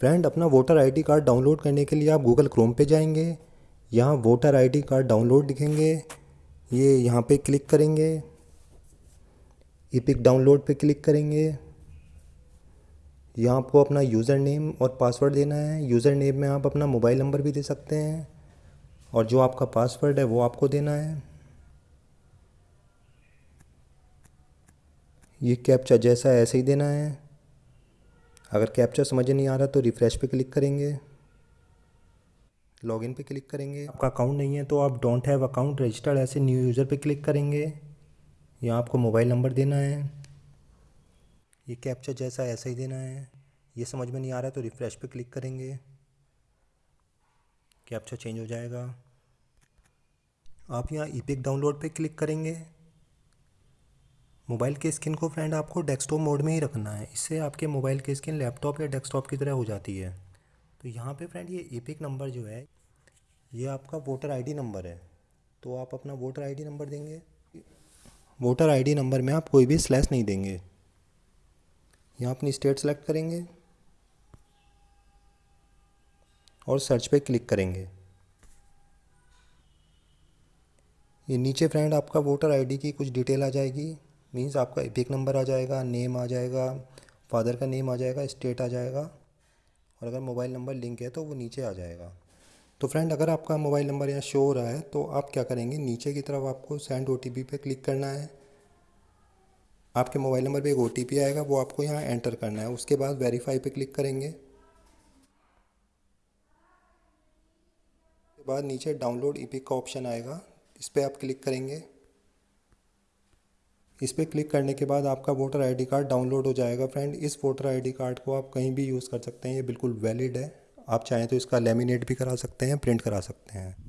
Friend, अपना voter ID card download करने के लिए आप गूगल क्रोम पे जाएँगे। यहाँ वोटर आईडी कार्ड डाउनलोड दिखेंगे। ये यहाँ पे क्लिक करेंगे। इपिक डाउनलोड पे क्लिक करेंगे। यहाँ आपको अपना यूज़र नेम और पासवर्ड देना है। यूज़र नेम में आप अपना मोबाइल नंबर भी दे सकते हैं। और जो आपका पासवर्ड है, वो आपको देना है। ये कैप्चा जैसा ऐसे ही देना है। अगर कैप्चा समझ नहीं आ रहा तो रिफ़्रेश पे क्लिक करेंगे। लॉगिन पे क्लिक करेंगे। आपका अकाउंट नहीं है तो आप डोंट हैव अकाउंट रजिस्टर्ड ऐसे न्यू यूज़र पे क्लिक करेंगे। यहाँ आपको मोबाइल नंबर देना है। ये कैप्चा जैसा ऐसा ही देना है। ये समझ में नहीं आ रहा तो रिफ़्रेश पे क्लिक करेंगे। कैप्चा चेंज हो जाएगा। आप यहाँ ई डाउनलोड पे क्लिक करेंगे। मोबाइल की स्क्रीन को फ्रेंड आपको डेस्कटॉप मोड में ही रखना है। इससे आपके मोबाइल की स्क्रीन लैपटॉप या डेस्कटॉप की तरह हो जाती है। तो यहाँ पे फ्रेंड ये ईपिक नंबर जो है, ये आपका वोटर आईडी नंबर है। तो आप अपना वोटर आईडी नंबर देंगे। वोटर आईडी नंबर में आप कोई भी स्लैश नहीं देंगे। यहाँ अपनी स्टेट सेलेक्ट करेंगे। और सर्च पे क्लिक करेंगे। ये नीचे फ्रेंड आपका वोटर आईडी की कुछ डिटेल आ जाएगी। मीन्स आपका एपिक नंबर आ जाएगा नेम आ जाएगा फादर का नेम आ जाएगा स्टेट आ जाएगा, और अगर मोबाइल नंबर लिंक है तो वो नीचे आ जाएगा। तो फ्रेंड अगर आपका मोबाइल नंबर यहाँ शो हो रहा है तो आप क्या करेंगे? नीचे की तरफ़ आपको सेंड ओटीपी पे क्लिक करना है। आपके मोबाइल नंबर पे एक ओटीपी आएगा, वो आपको यहाँ एंटर करना है। उसके बाद वेरीफाई पे क्लिक करेंगे। उसके बाद नीचे डाउनलोड ई का ऑप्शन आएगा, इस पर आप क्लिक करेंगे। इस पर क्लिक करने के बाद आपका वोटर आईडी कार्ड डाउनलोड हो जाएगा। फ्रेंड, इस वोटर आईडी कार्ड को आप कहीं भी यूज़ कर सकते हैं। ये बिल्कुल वैलिड है। आप चाहें तो इसका लेमिनेट भी करा सकते हैं, प्रिंट करा सकते हैं।